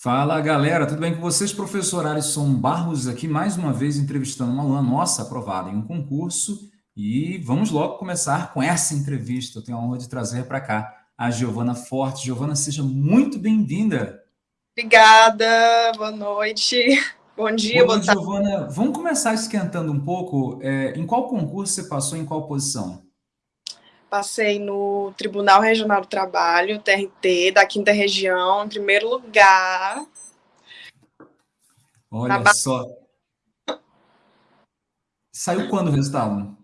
Fala galera, tudo bem com vocês? Professor Alisson Barros aqui, mais uma vez entrevistando uma aluna nossa aprovada em um concurso e vamos logo começar com essa entrevista. Eu tenho a honra de trazer para cá a Giovana Forte. Giovana, seja muito bem-vinda. Obrigada, boa noite, bom dia, boa, boa tarde. Giovana, vamos começar esquentando um pouco. É, em qual concurso você passou, em qual posição? Passei no Tribunal Regional do Trabalho, TRT, da quinta região, em primeiro lugar. Olha Na... só. Saiu quando o resultado?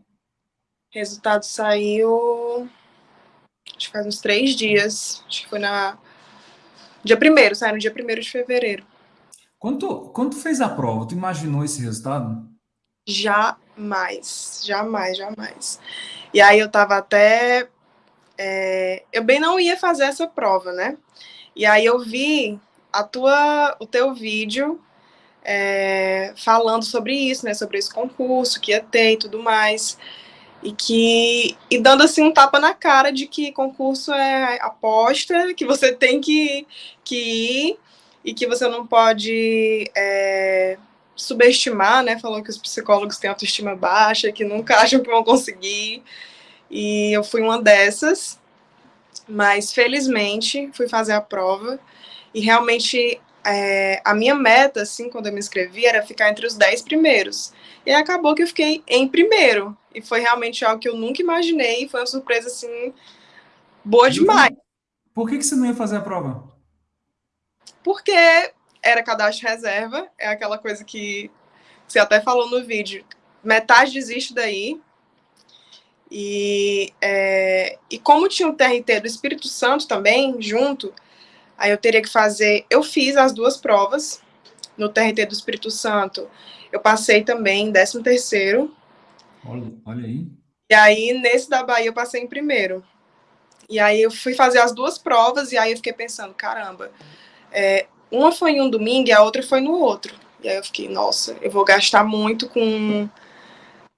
Resultado saiu. Acho que faz uns três dias. Acho que foi na. Dia primeiro, saiu no dia primeiro de fevereiro. Quando, quando fez a prova, tu imaginou esse resultado? Jamais, jamais, jamais. E aí eu tava até. É, eu bem não ia fazer essa prova, né? E aí eu vi a tua, o teu vídeo é, falando sobre isso, né? Sobre esse concurso que ia ter e tudo mais. E que. E dando assim um tapa na cara de que concurso é aposta, que você tem que, que ir e que você não pode. É, subestimar, né? Falou que os psicólogos têm autoestima baixa, que nunca acham que vão conseguir. E eu fui uma dessas, mas felizmente fui fazer a prova e realmente é, a minha meta, assim, quando eu me inscrevi, era ficar entre os 10 primeiros. E acabou que eu fiquei em primeiro. E foi realmente algo que eu nunca imaginei. Foi uma surpresa, assim, boa demais. Por que, que você não ia fazer a prova? Porque era cadastro reserva, é aquela coisa que você até falou no vídeo. Metade desiste daí. E, é, e como tinha o TRT do Espírito Santo também, junto, aí eu teria que fazer. Eu fiz as duas provas no TRT do Espírito Santo. Eu passei também em 13 terceiro. Olha, olha aí. E aí, nesse da Bahia, eu passei em primeiro. E aí eu fui fazer as duas provas, e aí eu fiquei pensando, caramba, é, uma foi em um domingo e a outra foi no outro. E aí eu fiquei, nossa, eu vou gastar muito com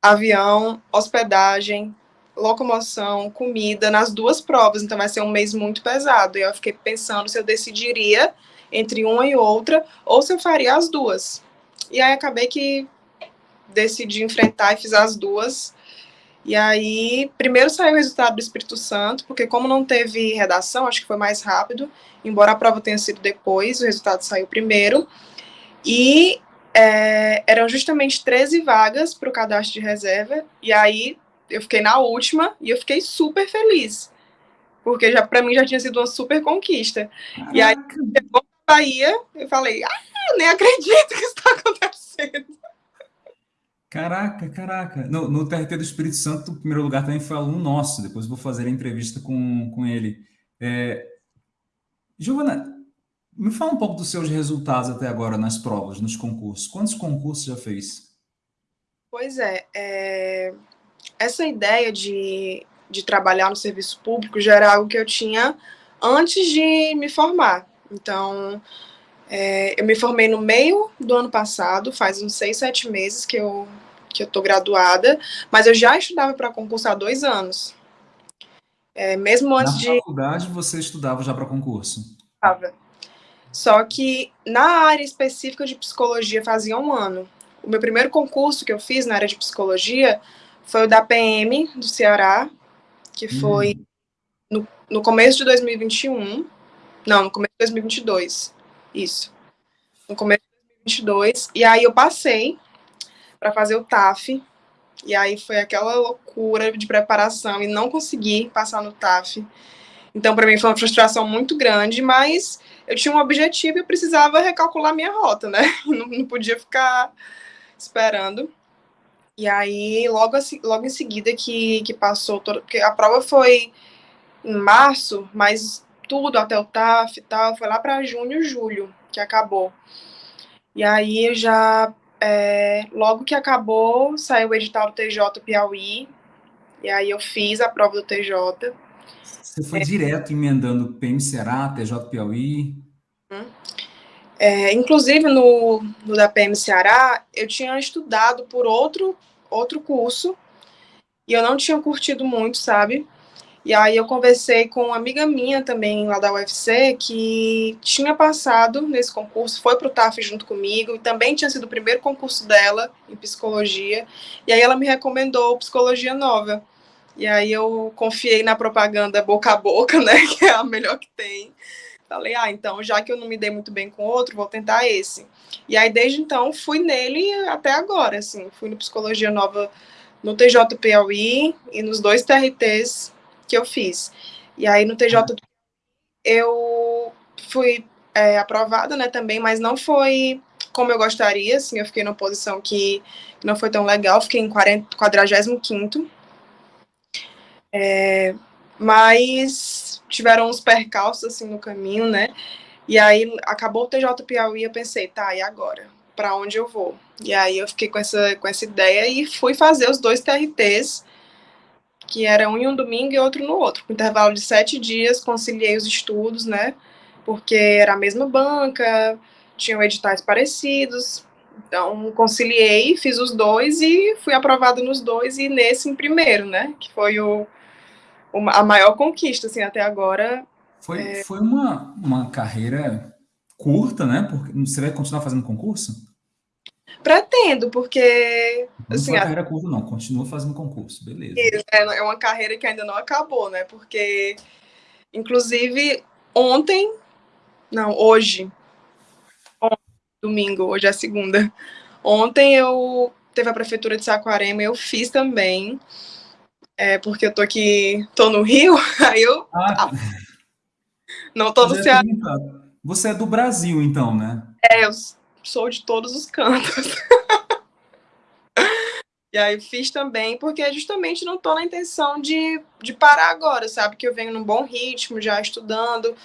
avião, hospedagem, locomoção, comida nas duas provas, então vai ser um mês muito pesado. E eu fiquei pensando se eu decidiria entre uma e outra ou se eu faria as duas. E aí acabei que decidi enfrentar e fiz as duas. E aí, primeiro saiu o resultado do Espírito Santo, porque como não teve redação, acho que foi mais rápido, embora a prova tenha sido depois, o resultado saiu primeiro. E é, eram justamente 13 vagas para o cadastro de reserva, e aí eu fiquei na última e eu fiquei super feliz, porque já para mim já tinha sido uma super conquista. Caraca. E aí, chegou na Bahia, eu falei, ah, nem acredito que. Caraca, caraca. No, no TRT do Espírito Santo, o primeiro lugar também foi aluno nosso. Depois vou fazer a entrevista com, com ele. É... Giovana, me fala um pouco dos seus resultados até agora nas provas, nos concursos. Quantos concursos já fez? Pois é, é... essa ideia de, de trabalhar no serviço público já era algo que eu tinha antes de me formar. Então, é, eu me formei no meio do ano passado, faz uns seis, sete meses que eu que eu tô graduada, mas eu já estudava para concurso há dois anos. É, mesmo antes na de... Na faculdade você estudava já para concurso? Estava. Só que na área específica de psicologia fazia um ano. O meu primeiro concurso que eu fiz na área de psicologia foi o da PM do Ceará, que foi hum. no, no começo de 2021. Não, no começo de 2022. Isso. No começo de 2022. E aí eu passei para fazer o TAF. E aí foi aquela loucura de preparação e não consegui passar no TAF. Então, para mim foi uma frustração muito grande, mas eu tinha um objetivo e eu precisava recalcular minha rota, né? Não, não podia ficar esperando. E aí, logo, assim, logo em seguida que, que passou, todo, porque a prova foi em março, mas tudo até o TAF e tal, foi lá para junho, julho, que acabou. E aí eu já é, logo que acabou, saiu o edital do TJ Piauí, e aí eu fiz a prova do TJ. Você foi é, direto emendando PM Ceará, TJ Piauí? Hum. É, inclusive, no, no da PM Ceará, eu tinha estudado por outro, outro curso, e eu não tinha curtido muito, sabe? E aí eu conversei com uma amiga minha também lá da UFC que tinha passado nesse concurso, foi para o TAF junto comigo e também tinha sido o primeiro concurso dela em psicologia. E aí ela me recomendou psicologia nova. E aí eu confiei na propaganda boca a boca, né, que é a melhor que tem. Falei, ah, então já que eu não me dei muito bem com outro, vou tentar esse. E aí desde então fui nele até agora, assim, fui no psicologia nova no TJ Piauí e nos dois TRTs que eu fiz. E aí no TJ eu fui é, aprovada, né, também, mas não foi como eu gostaria, assim, eu fiquei numa posição que não foi tão legal, fiquei em 40, 45 é, mas tiveram uns percalços, assim, no caminho, né, e aí acabou o TJ Piauí, eu pensei, tá, e agora? Para onde eu vou? E aí eu fiquei com essa, com essa ideia e fui fazer os dois TRTs, que era um em um domingo e outro no outro. Com intervalo de sete dias, conciliei os estudos, né? Porque era a mesma banca, tinham editais parecidos. Então, conciliei, fiz os dois e fui aprovada nos dois e nesse em primeiro, né? Que foi o, a maior conquista, assim, até agora. Foi, é... foi uma, uma carreira curta, né? Porque você vai continuar fazendo concurso? Pretendo, porque. Não assim, foi carreira curta, não, continua fazendo concurso, beleza. É, é uma carreira que ainda não acabou, né? Porque, inclusive, ontem, não, hoje, ontem, domingo, hoje é segunda. Ontem eu teve a prefeitura de Saquarema, eu fiz também, é, porque eu tô aqui, tô no Rio, aí eu. Ah, não tô no Ceará. Você é do Brasil, então, né? É, eu sou de todos os cantos. e aí fiz também, porque justamente não estou na intenção de, de parar agora, sabe? Que eu venho num bom ritmo, já estudando.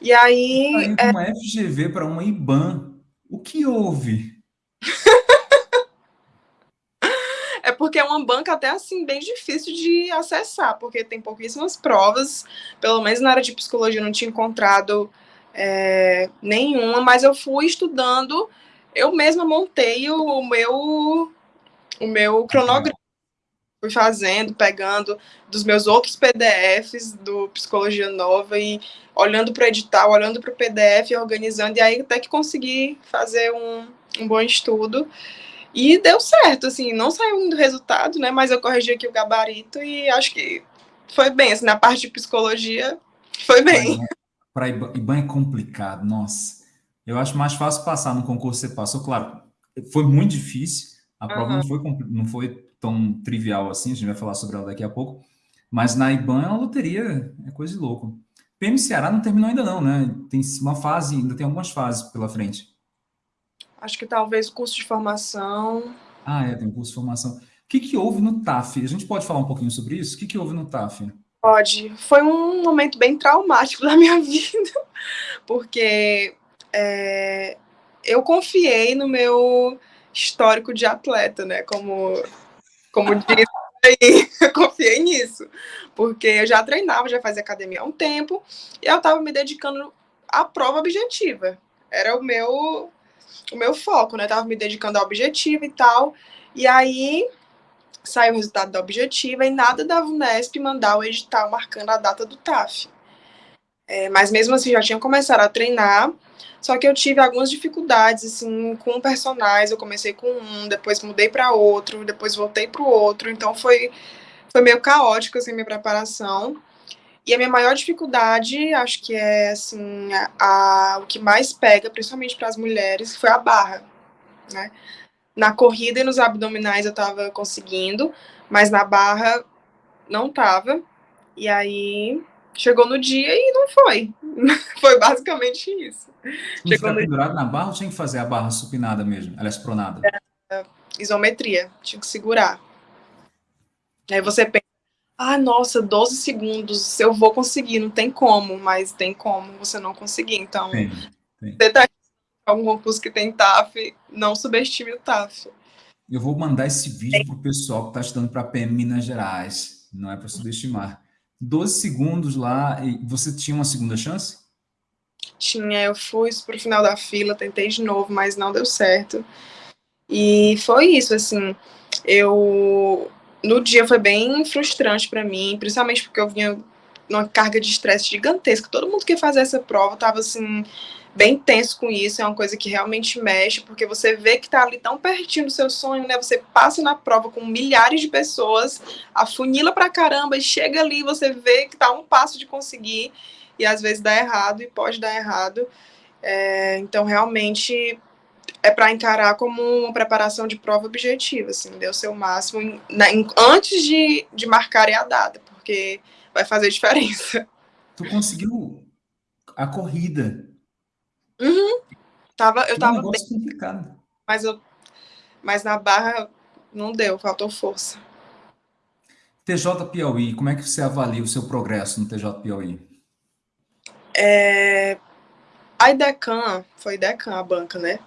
E aí. Tá é... uma FGV para uma IBAN. O que houve? é porque é uma banca até assim bem difícil de acessar, porque tem pouquíssimas provas, pelo menos na área de psicologia eu não tinha encontrado é, nenhuma, mas eu fui estudando, eu mesma montei o, meu o meu cronograma. Fui fazendo, pegando dos meus outros PDFs do Psicologia Nova e olhando para o edital, olhando para o PDF, organizando, e aí até que consegui fazer um, um bom estudo. E deu certo, assim, não saiu muito resultado, né? Mas eu corrigi aqui o gabarito e acho que foi bem, assim, na parte de psicologia, foi bem para IBAN é complicado, nossa. Eu acho mais fácil passar no concurso você passou, claro, foi muito difícil, a prova uhum. não, foi, não foi tão trivial assim, a gente vai falar sobre ela daqui a pouco, mas na IBAN é uma loteria, é coisa de louco. PM Ceará não terminou ainda não, né? Tem uma fase, ainda tem algumas fases pela frente. Acho que talvez curso de formação. Ah, é, tem um curso de formação. O que, que houve no TAF? A gente pode falar um pouquinho sobre isso? O que, que houve no TAF? Pode. Foi um momento bem traumático da minha vida, porque é, eu confiei no meu histórico de atleta, né? Como, como diz aí, confiei nisso. Porque eu já treinava, já fazia academia há um tempo, e eu estava me dedicando à prova objetiva. Era o meu, o meu foco, né? Eu tava me dedicando ao objetivo e tal. E aí saiu o resultado da objetiva e nada da VUNESP mandar o edital marcando a data do TAF. É, mas mesmo assim, já tinha começado a treinar, só que eu tive algumas dificuldades, assim, com personagens, eu comecei com um, depois mudei para outro, depois voltei para o outro, então foi, foi meio caótico, assim, minha preparação. E a minha maior dificuldade, acho que é, assim, a, a o que mais pega, principalmente para as mulheres, foi a barra, né? Na corrida e nos abdominais eu tava conseguindo, mas na barra não tava. E aí chegou no dia e não foi. foi basicamente isso. Tinha que pendurado na barra ou tinha que fazer a barra supinada mesmo? Ela é espronada? É, isometria, tinha que segurar. Aí você pensa, ah, nossa, 12 segundos, eu vou conseguir, não tem como, mas tem como você não conseguir. Então, tem, tem. você tá algum concurso que tem TAF, não subestime o TAF. Eu vou mandar esse vídeo para o pessoal que está estudando para PM Minas Gerais. Não é para subestimar. 12 segundos lá, e você tinha uma segunda chance? Tinha, eu fui para o final da fila, tentei de novo, mas não deu certo. E foi isso, assim, eu... No dia foi bem frustrante para mim, principalmente porque eu vinha numa carga de estresse gigantesca. Todo mundo que fazer essa prova tava assim bem tenso com isso, é uma coisa que realmente mexe, porque você vê que tá ali tão pertinho do seu sonho, né? Você passa na prova com milhares de pessoas, afunila pra caramba e chega ali, você vê que tá um passo de conseguir e às vezes dá errado e pode dar errado. É, então, realmente é para encarar como uma preparação de prova objetiva, assim, deu o seu máximo na, em, antes de, de marcarem a data, porque vai fazer diferença. Tu conseguiu a corrida. Uhum. Tava, eu que tava bem, complicado. Mas, eu, mas na barra não deu, faltou força. TJ Piauí, como é que você avalia o seu progresso no TJ Piauí? É, a IDECAN, foi IDECAN a banca, né?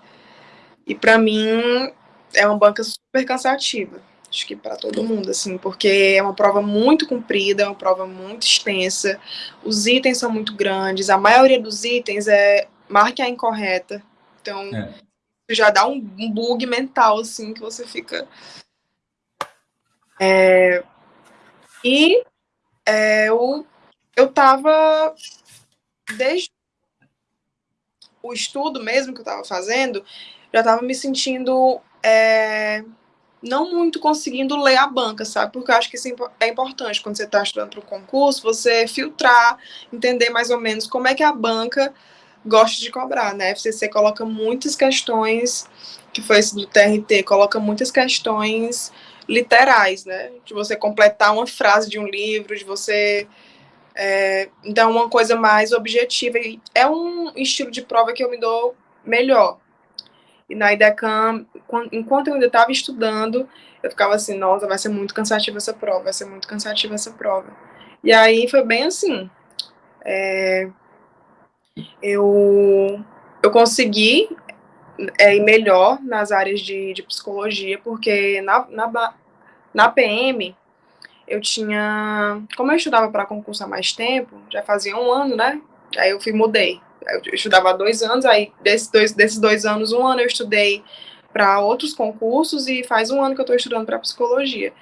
E para mim é uma banca super cansativa. Acho que para todo mundo, assim, porque é uma prova muito comprida, é uma prova muito extensa, os itens são muito grandes, a maioria dos itens é marque a incorreta. Então, é. já dá um, um, bug mental, assim, que você fica. É, e é, eu, eu tava. Desde o estudo mesmo que eu tava fazendo, já estava me sentindo é, não muito conseguindo ler a banca, sabe? Porque eu acho que isso é importante quando você está estudando para o concurso, você filtrar, entender mais ou menos como é que a banca gosta de cobrar, né? A FCC coloca muitas questões, que foi esse do TRT, coloca muitas questões literais, né? De você completar uma frase de um livro, de você é, então, uma coisa mais objetiva. É um estilo de prova que eu me dou melhor. E na IDECAM, enquanto eu ainda estava estudando, eu ficava assim, nossa, vai ser muito cansativa essa prova, vai ser muito cansativa essa prova. E aí foi bem assim. É, eu, eu consegui é, ir melhor nas áreas de, de psicologia, porque na, na, na PM eu tinha. Como eu estudava para concurso há mais tempo, já fazia um ano, né? Aí eu fui mudei eu estudava há dois anos, aí desses dois, desses dois anos, um ano eu estudei para outros concursos e faz um ano que eu estou estudando para psicologia.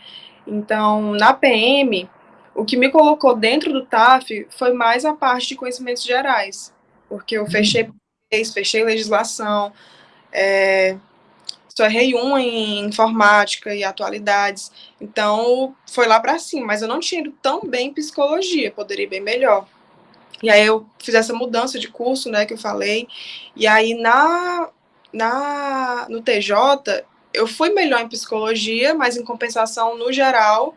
Então, na PM, o que me colocou dentro do TAF foi mais a parte de conhecimentos gerais, porque eu fechei fechei legislação, é, só errei um em informática e atualidades, então foi lá para cima, mas eu não tinha ido tão bem em psicologia, poderia ir bem melhor. E aí eu fiz essa mudança de curso, né, que eu falei. E aí na, na no TJ eu fui melhor em psicologia, mas em compensação no geral,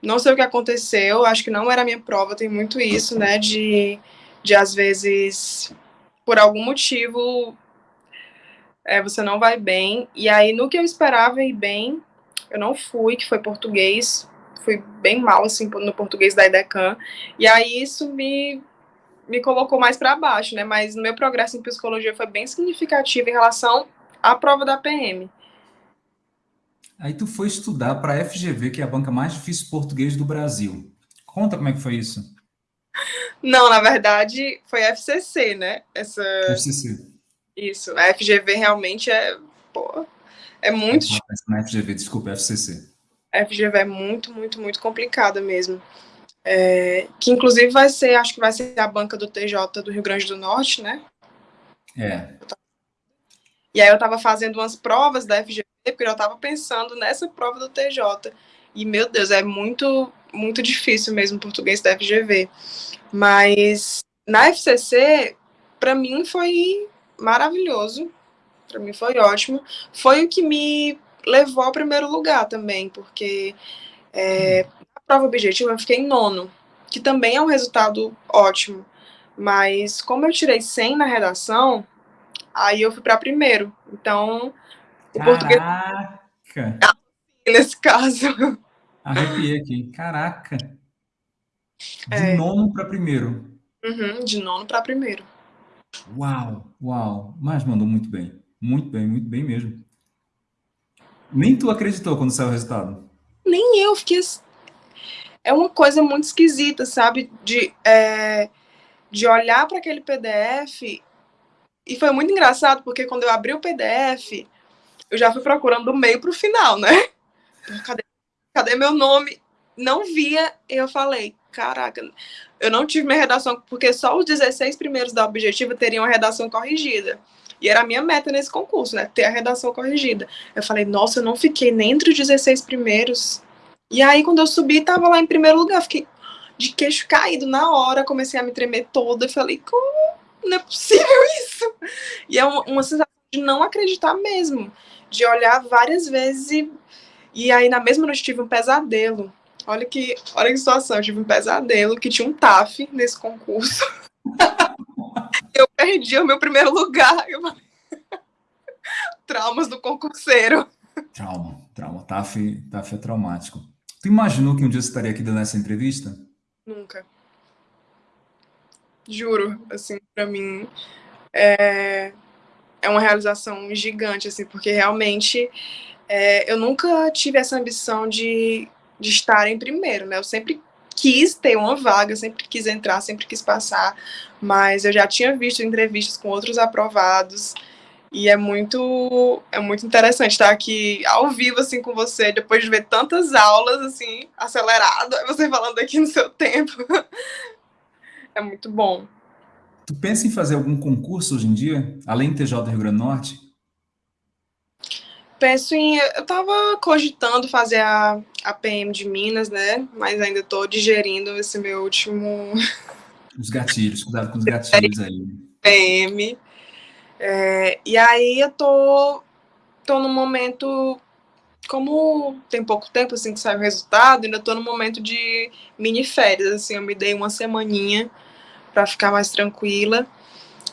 não sei o que aconteceu, acho que não era a minha prova, tem muito isso, né, de, de às vezes, por algum motivo, é, você não vai bem. E aí, no que eu esperava ir bem, eu não fui, que foi português, fui bem mal, assim, no português da IDECAN, e aí isso me me colocou mais para baixo, né? Mas meu progresso em psicologia foi bem significativo em relação à prova da PM. Aí tu foi estudar para a FGV, que é a banca mais difícil português do Brasil. Conta como é que foi isso. Não, na verdade, foi a FCC, né? Essa... FCC. Isso, a FGV realmente é, pô, é muito... Na FGV, desculpa, FCC. A FGV é muito, muito, muito complicada mesmo. É, que inclusive vai ser, acho que vai ser a banca do TJ do Rio Grande do Norte, né? É. E aí eu estava fazendo umas provas da FGV, porque eu estava pensando nessa prova do TJ. E, meu Deus, é muito, muito difícil mesmo o português da FGV. Mas na FCC, para mim foi maravilhoso. Para mim foi ótimo. Foi o que me levou ao primeiro lugar também, porque é, prova objetiva eu fiquei em nono, que também é um resultado ótimo. Mas como eu tirei 100 na redação, aí eu fui para primeiro. Então, o Caraca. português... Nesse caso. Arrepiei aqui. Caraca. De é. nono para primeiro. Uhum, de nono para primeiro. Uau, uau. Mas mandou muito bem. Muito bem, muito bem mesmo. Nem tu acreditou quando saiu o resultado? Nem eu, fiquei é uma coisa muito esquisita, sabe? De, é, de olhar para aquele PDF. E foi muito engraçado, porque quando eu abri o PDF, eu já fui procurando do meio para o final, né? Cadê, cadê meu nome? Não via, eu falei, caraca, eu não tive minha redação, porque só os 16 primeiros da objetiva teriam a redação corrigida. E era a minha meta nesse concurso, né? Ter a redação corrigida. Eu falei, nossa, eu não fiquei nem entre os 16 primeiros. E aí, quando eu subi, tava lá em primeiro lugar. Fiquei de queixo caído na hora, comecei a me tremer toda. e falei, como? Não é possível isso! E é uma, uma sensação de não acreditar mesmo. De olhar várias vezes e, e aí, na mesma noite, tive um pesadelo. Olha que, olha que situação, eu tive um pesadelo que tinha um TAF nesse concurso. eu perdi o meu primeiro lugar. Eu. Traumas do concurseiro. Trauma, trauma. TAF, TAF é traumático. Tu imaginou que um dia você estaria aqui dando essa entrevista? Nunca. Juro, assim, para mim é, é uma realização gigante, assim, porque realmente é, eu nunca tive essa ambição de de estar em primeiro, né? Eu sempre quis ter uma vaga, sempre quis entrar, sempre quis passar, mas eu já tinha visto entrevistas com outros aprovados e é muito é muito interessante estar aqui ao vivo assim com você depois de ver tantas aulas assim acelerado, você falando aqui no seu tempo. é muito bom. Tu pensa em fazer algum concurso hoje em dia, além do TJ do Rio Grande do Norte? Penso em. Eu estava cogitando fazer a, a PM de Minas, né? Mas ainda estou digerindo esse meu último. Os gatilhos, cuidado com os gatilhos aí. PM. É, e aí eu tô, tô no momento. Como tem pouco tempo assim que sai o resultado, ainda tô no momento de mini férias. Assim, eu me dei uma semaninha para ficar mais tranquila.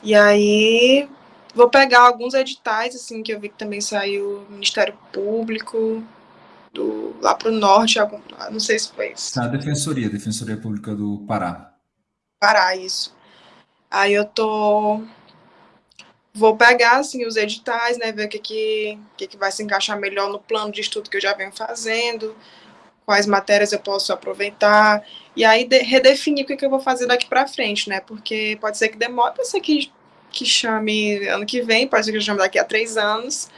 E aí Vou pegar alguns editais, assim, que eu vi que também saiu do Ministério Público, do, lá para o norte, algum, não sei se foi isso. A Defensoria, Defensoria Pública do Pará. Pará, isso. Aí eu tô... Vou pegar, assim, os editais, né, ver o que que, que que vai se encaixar melhor no plano de estudo que eu já venho fazendo, quais matérias eu posso aproveitar, e aí de, redefinir o que, que eu vou fazer daqui para frente, né, porque pode ser que demore, pode ser que que chame ano que vem, pode ser que chame daqui a três anos.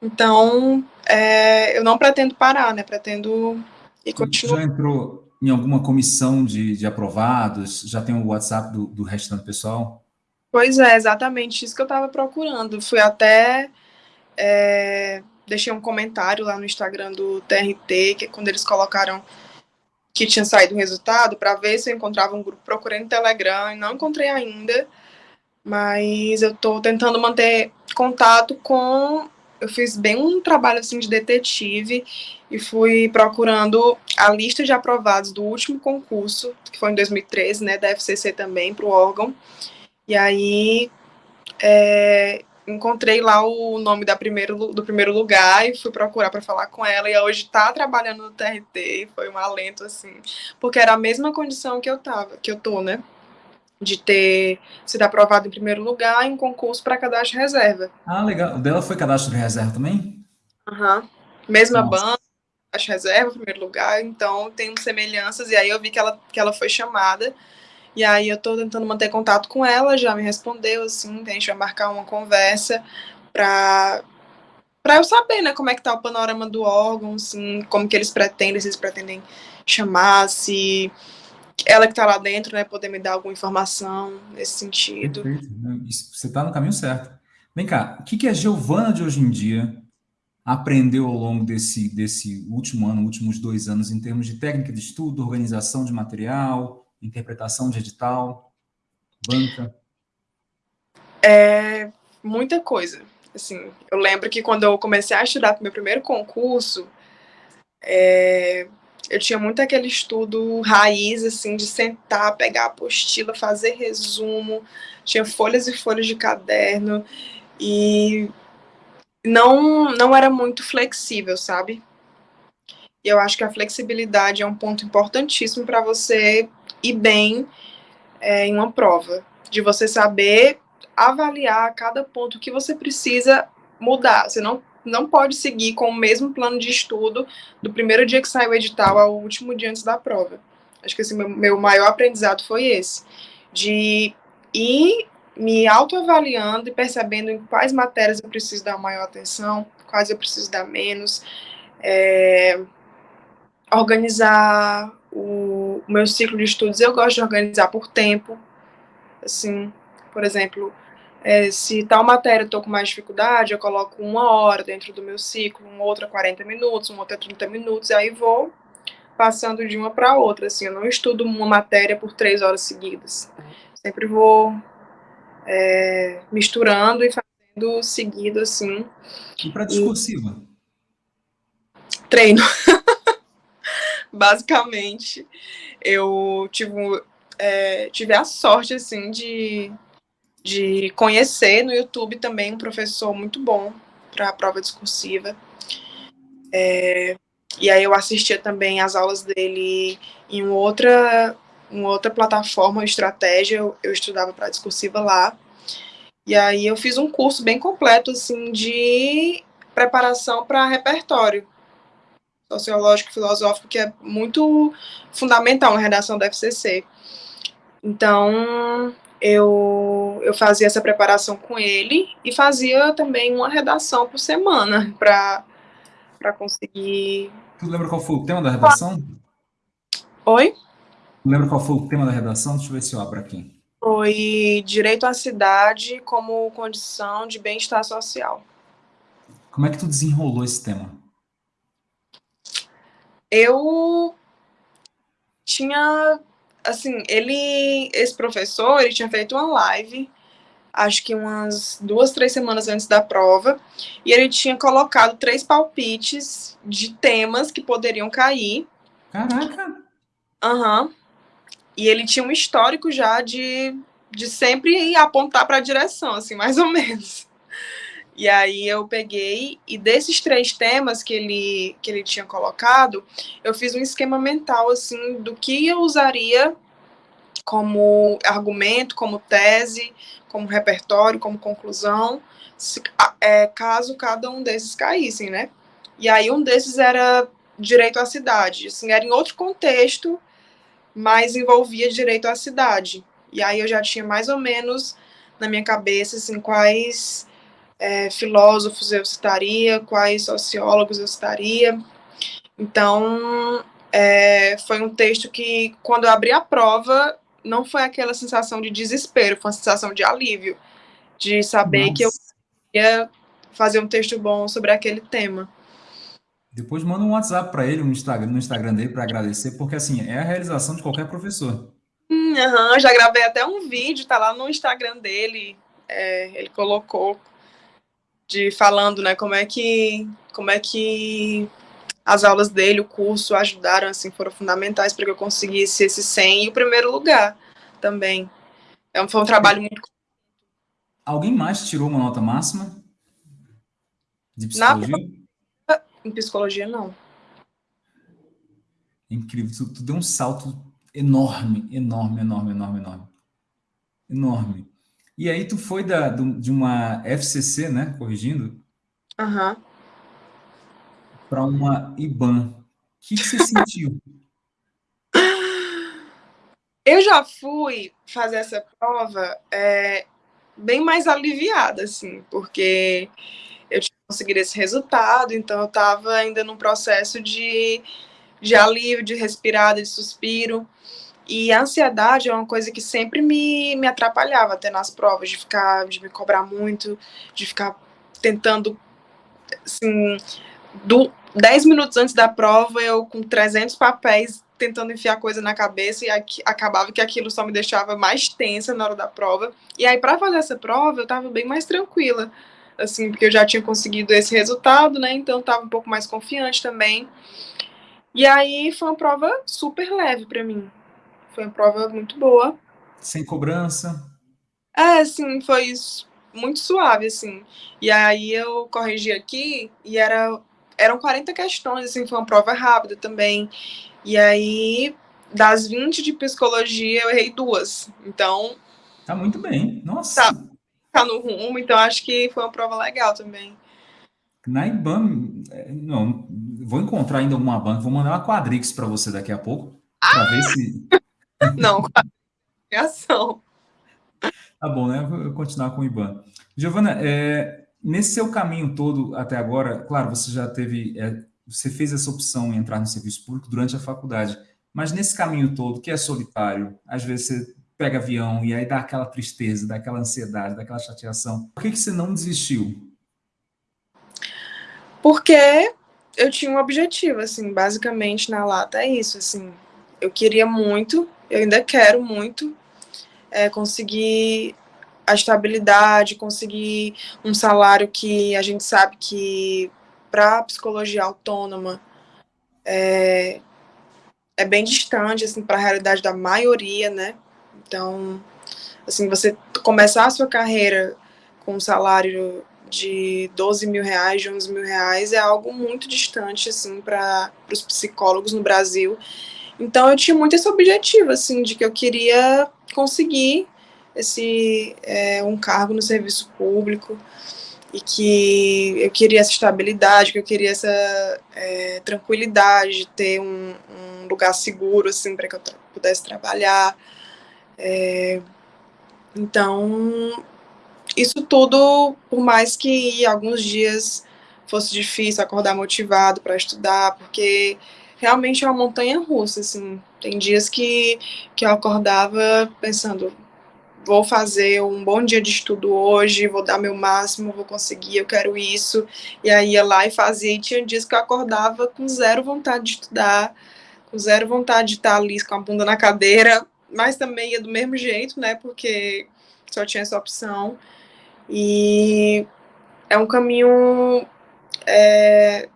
Então, é, eu não pretendo parar, né? Pretendo e continuar. Já entrou em alguma comissão de, de aprovados? Já tem o WhatsApp do, do restante pessoal? Pois é, exatamente isso que eu estava procurando. Fui até. É, deixei um comentário lá no Instagram do TRT, que quando eles colocaram que tinha saído o resultado, para ver se eu encontrava um grupo. Procurei no Telegram e não encontrei ainda mas eu estou tentando manter contato com. Eu fiz bem um trabalho assim de detetive e fui procurando a lista de aprovados do último concurso, que foi em 2013, né, da FCC também, para o órgão. E aí é, encontrei lá o nome da primeiro, do primeiro lugar e fui procurar para falar com ela. E hoje está trabalhando no TRT foi um alento, assim, porque era a mesma condição que eu tava, que eu tô, né? De ter sido aprovado em primeiro lugar em concurso para cadastro reserva. Ah, legal. O dela foi cadastro de reserva também? Aham. Uhum. Mesma Nossa. banda, cadastro reserva, primeiro lugar, então tem semelhanças, e aí eu vi que ela, que ela foi chamada, e aí eu estou tentando manter contato com ela, já me respondeu, assim, a gente vai marcar uma conversa para para eu saber, né, como é que tá o panorama do órgão, assim, como que eles pretendem, se eles pretendem chamar, se ela que está lá dentro, né, poder me dar alguma informação nesse sentido. Perfeito. Você está no caminho certo. Vem cá, o que, que a Giovana de hoje em dia aprendeu ao longo desse, desse último ano, últimos dois anos, em termos de técnica de estudo, organização de material, interpretação de edital, banca? É, muita coisa. Assim, eu lembro que quando eu comecei a estudar para o meu primeiro concurso, é, eu tinha muito aquele estudo raiz, assim, de sentar, pegar a apostila, fazer resumo, tinha folhas e folhas de caderno, e não, não era muito flexível, sabe? E eu acho que a flexibilidade é um ponto importantíssimo para você ir bem é, em uma prova, de você saber avaliar cada ponto que você precisa mudar. Você não não pode seguir com o mesmo plano de estudo do primeiro dia que sai o edital ao último dia antes da prova. Acho que esse meu, meu maior aprendizado foi esse, de ir me autoavaliando e percebendo em quais matérias eu preciso dar maior atenção, quais eu preciso dar menos, é, organizar o, o meu ciclo de estudos eu gosto de organizar por tempo. Assim, por exemplo, é, se tal matéria eu estou com mais dificuldade, eu coloco uma hora dentro do meu ciclo, uma outra 40 minutos, uma outra 30 minutos, e aí vou passando de uma para outra. Assim, eu não estudo uma matéria por três horas seguidas. Sempre vou é, misturando e fazendo seguido, assim. E para discursiva? E... Treino. Basicamente, eu tive, é, tive a sorte, assim, de, de conhecer no YouTube também um professor muito bom para a prova discursiva. É, e aí eu assistia também as aulas dele em outra, uma outra plataforma, estratégia, eu, eu estudava para discursiva lá. E aí eu fiz um curso bem completo, assim, de preparação para repertório sociológico filosófico, que é muito fundamental na redação da FCC. Então, eu, eu fazia essa preparação com ele e fazia também uma redação por semana para conseguir Tu lembra qual foi o tema da redação? Oi? Lembra qual foi o tema da redação? Deixa eu ver se eu abro aqui. Foi direito à cidade como condição de bem-estar social. Como é que tu desenrolou esse tema? Eu tinha, assim, ele, esse professor, ele tinha feito uma live acho que umas duas, três semanas antes da prova, e ele tinha colocado três palpites de temas que poderiam cair. Caraca! Aham. Uhum. E ele tinha um histórico já de, de sempre apontar para a direção, assim, mais ou menos. E aí eu peguei, e desses três temas que ele, que ele tinha colocado, eu fiz um esquema mental, assim, do que eu usaria como argumento, como tese, como repertório, como conclusão, se, é, caso cada um desses caíssem, né? E aí um desses era direito à cidade, assim, era em outro contexto, mas envolvia direito à cidade. E aí eu já tinha mais ou menos na minha cabeça, assim, quais é, filósofos eu citaria, quais sociólogos eu citaria. Então, é, foi um texto que, quando eu abri a prova, não foi aquela sensação de desespero, foi uma sensação de alívio, de saber Nossa. que eu ia fazer um texto bom sobre aquele tema. Depois manda um WhatsApp para ele no Instagram, no Instagram dele para agradecer, porque assim, é a realização de qualquer professor. Hum, uhum, já gravei até um vídeo, tá lá no Instagram dele, é, ele colocou de falando, né, como é que como é que as aulas dele, o curso, ajudaram, assim, foram fundamentais para que eu conseguisse esse 100 e o primeiro lugar também. É foi um trabalho muito... Alguém mais tirou uma nota máxima de psicologia? Na... Em psicologia, não. incrível, tu, tu, deu um salto enorme, enorme, enorme, enorme, enorme. Enorme. E aí tu foi da, de uma FCC, né, corrigindo? Aham. Uhum para uma IBAN. O que, que você sentiu? Eu já fui fazer essa prova é, bem mais aliviada, assim, porque eu tinha conseguido esse resultado, então eu estava ainda num processo de, de alívio, de respirada, de suspiro. E a ansiedade é uma coisa que sempre me, me atrapalhava até nas provas, de ficar, de me cobrar muito, de ficar tentando, assim, do, 10 minutos antes da prova, eu com 300 papéis tentando enfiar coisa na cabeça e aqui, acabava que aquilo só me deixava mais tensa na hora da prova. E aí, para fazer essa prova, eu tava bem mais tranquila, assim, porque eu já tinha conseguido esse resultado, né? Então, tava um pouco mais confiante também. E aí, foi uma prova super leve para mim. Foi uma prova muito boa. Sem cobrança? É, sim, foi muito suave, assim. E aí, eu corrigi aqui e era eram 40 questões, assim, foi uma prova rápida também. E aí, das 20 de psicologia, eu errei duas. Então. Tá muito bem. Nossa. Tá, tá no rumo, então acho que foi uma prova legal também. Na IBAN, é, não, vou encontrar ainda alguma banca, vou mandar uma quadrix para você daqui a pouco, para ah! ver se. Não, ação. Tá bom, né? Vou continuar com o IBAN. Giovana, é, Nesse seu caminho todo até agora, claro, você já teve, é, você fez essa opção em entrar no serviço público durante a faculdade, Mas nesse caminho todo, que é solitário, às vezes você pega avião e aí dá aquela tristeza, dá aquela ansiedade, dá aquela chateação. Por que, que você não desistiu? Porque eu tinha um objetivo, assim, basicamente na lata é isso, assim. Eu queria muito, eu ainda quero muito é, conseguir a estabilidade, conseguir um salário que a gente sabe que para psicologia autônoma é, é bem distante assim para a realidade da maioria, né? Então, assim, você começar a sua carreira com um salário de 12 mil reais, de 11 mil reais, é algo muito distante, assim, para os psicólogos no Brasil. Então, eu tinha muito esse objetivo, assim, de que eu queria conseguir esse é, um cargo no serviço público, e que eu queria essa estabilidade, que eu queria essa é, tranquilidade de ter um, um, lugar seguro, assim, para que eu tra pudesse trabalhar. É, então, isso tudo, por mais que alguns dias fosse difícil acordar motivado para estudar, porque realmente é uma montanha russa, assim. Tem dias que, que eu acordava pensando, vou fazer um bom dia de estudo hoje, vou dar meu máximo, vou conseguir, eu quero isso. E aí ia lá e fazia. E tinha dias que eu acordava com zero vontade de estudar, com zero vontade de estar ali com a bunda na cadeira, mas também ia do mesmo jeito, né? Porque só tinha essa opção. E é um caminho é,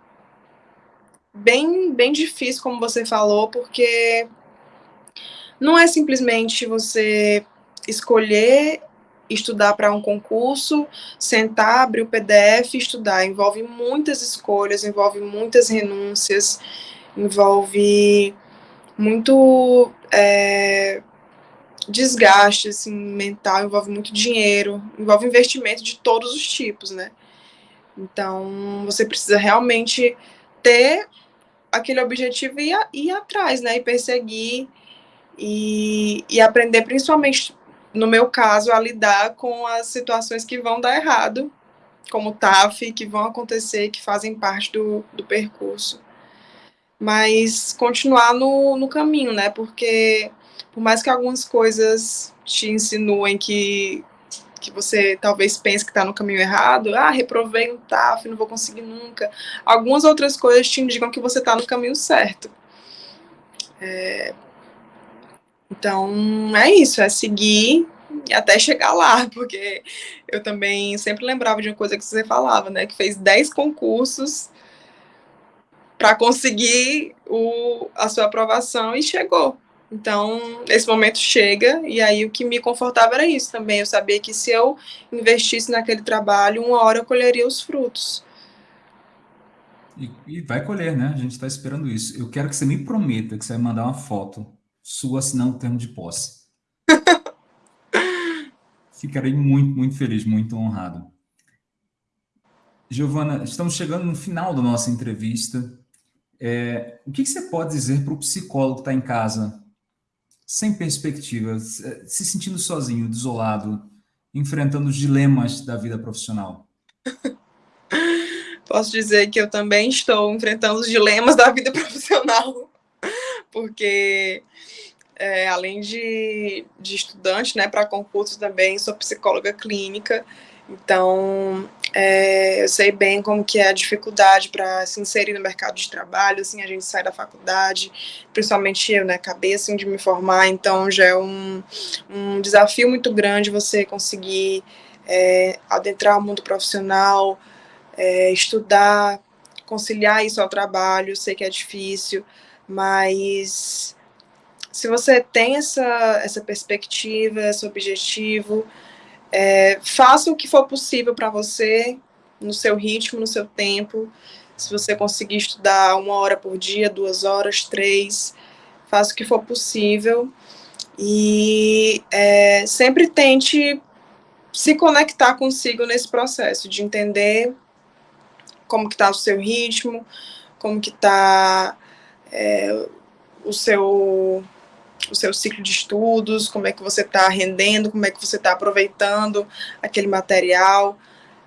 bem, bem difícil, como você falou, porque não é simplesmente você escolher estudar para um concurso, sentar, abrir o PDF e estudar. Envolve muitas escolhas, envolve muitas renúncias, envolve muito é, desgaste assim, mental, envolve muito dinheiro, envolve investimento de todos os tipos, né? Então, você precisa realmente ter aquele objetivo e ir, ir atrás, né? E perseguir e, e aprender principalmente no meu caso, a lidar com as situações que vão dar errado, como TAF, que vão acontecer, que fazem parte do, do percurso. Mas continuar no, no caminho, né? Porque por mais que algumas coisas te insinuem que, que você talvez pense que está no caminho errado, ah, reprovei um TAF, não vou conseguir nunca. Algumas outras coisas te indicam que você está no caminho certo. É, então, é isso, é seguir até chegar lá, porque eu também sempre lembrava de uma coisa que você falava, né, que fez 10 concursos para conseguir o, a sua aprovação e chegou. Então, esse momento chega, e aí o que me confortava era isso também. Eu sabia que se eu investisse naquele trabalho, uma hora eu colheria os frutos. E, e vai colher, né? A gente está esperando isso. Eu quero que você me prometa que você vai mandar uma foto sua assinando o termo de posse. Ficarei muito, muito feliz, muito honrado. Giovana, estamos chegando no final da nossa entrevista. É, o que, que, você pode dizer para o psicólogo que está em casa, sem perspectiva, se sentindo sozinho, desolado, enfrentando os dilemas da vida profissional? Posso dizer que eu também estou enfrentando os dilemas da vida profissional, porque é, além de, de estudante, né, para concurso também sou psicóloga clínica, então é, eu sei bem como que é a dificuldade para se inserir no mercado de trabalho, assim, a gente sai da faculdade, principalmente eu, né, acabei assim de me formar, então já é um, um desafio muito grande você conseguir é, adentrar o mundo profissional, é, estudar, conciliar isso ao trabalho, sei que é difícil, mas se você tem essa, essa perspectiva, esse objetivo, é, faça o que for possível para você, no seu ritmo, no seu tempo. Se você conseguir estudar uma hora por dia, duas horas, três, faça o que for possível. E é, sempre tente se conectar consigo nesse processo, de entender como que está o seu ritmo, como que está é, o seu o seu ciclo de estudos, como é que você está rendendo, como é que você está aproveitando aquele material,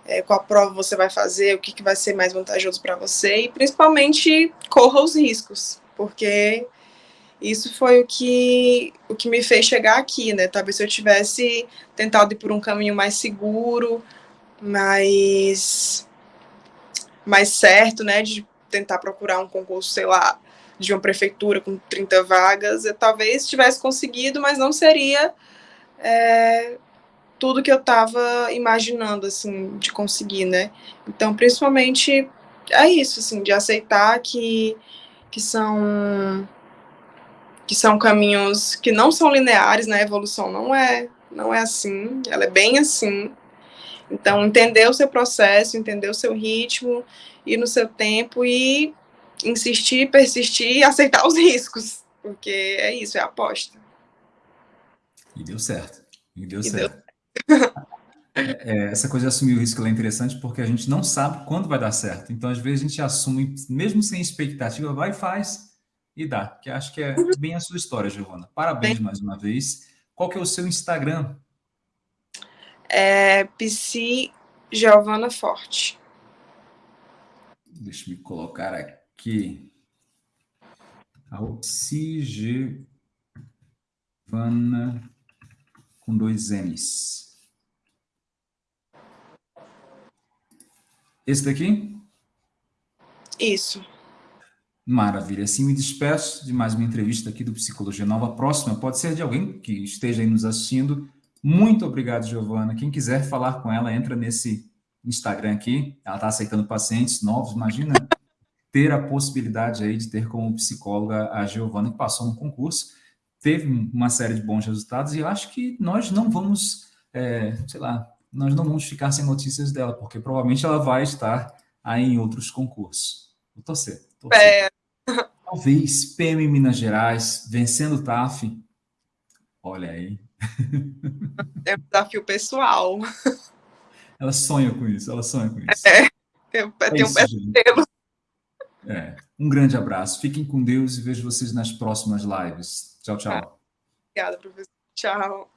é, qual prova você vai fazer, o que, que vai ser mais vantajoso para você e principalmente corra os riscos, porque isso foi o que, o que me fez chegar aqui, né? Talvez se eu tivesse tentado ir por um caminho mais seguro, mais, mais certo, né? De tentar procurar um concurso, sei lá, de uma prefeitura com 30 vagas, eu talvez tivesse conseguido, mas não seria é, tudo que eu estava imaginando, assim, de conseguir, né? Então, principalmente, é isso, assim, de aceitar que, que são que são caminhos que não são lineares, né? A evolução não é, não é assim, ela é bem assim. Então, entender o seu processo, entender o seu ritmo, ir no seu tempo e insistir, persistir e aceitar os riscos, porque é isso, é aposta. E deu certo, e deu e certo. Deu... É, essa coisa de assumir o risco é interessante porque a gente não sabe quando vai dar certo. Então, às vezes, a gente assume, mesmo sem expectativa, vai e faz, e dá. Que acho que é bem a sua história, Giovana. Parabéns mais uma vez. Qual que é o seu Instagram? É Psi Giovana Forte. Deixa eu me colocar aqui. Psi Giovana com dois M's. Esse daqui? Isso. Maravilha. Assim me despeço de mais uma entrevista aqui do Psicologia Nova. A próxima pode ser de alguém que esteja aí nos assistindo. Muito obrigado, Giovana. Quem quiser falar com ela, entra nesse Instagram aqui. Ela está aceitando pacientes novos. Imagina ter a possibilidade aí de ter como psicóloga a Giovana, que passou no concurso, teve uma série de bons resultados, e eu acho que nós não vamos, é, sei lá, nós não vamos ficar sem notícias dela, porque provavelmente ela vai estar aí em outros concursos. Vou torcer. torcer. É. Talvez PM Minas Gerais, vencendo o TAF. Olha aí. É um desafio pessoal. Ela sonha com isso, ela sonha com isso. É, tem, é tem um pesadelo. É. Um grande abraço. Fiquem com Deus e vejo vocês nas próximas lives. Tchau, tchau. Obrigada, professor. Tchau.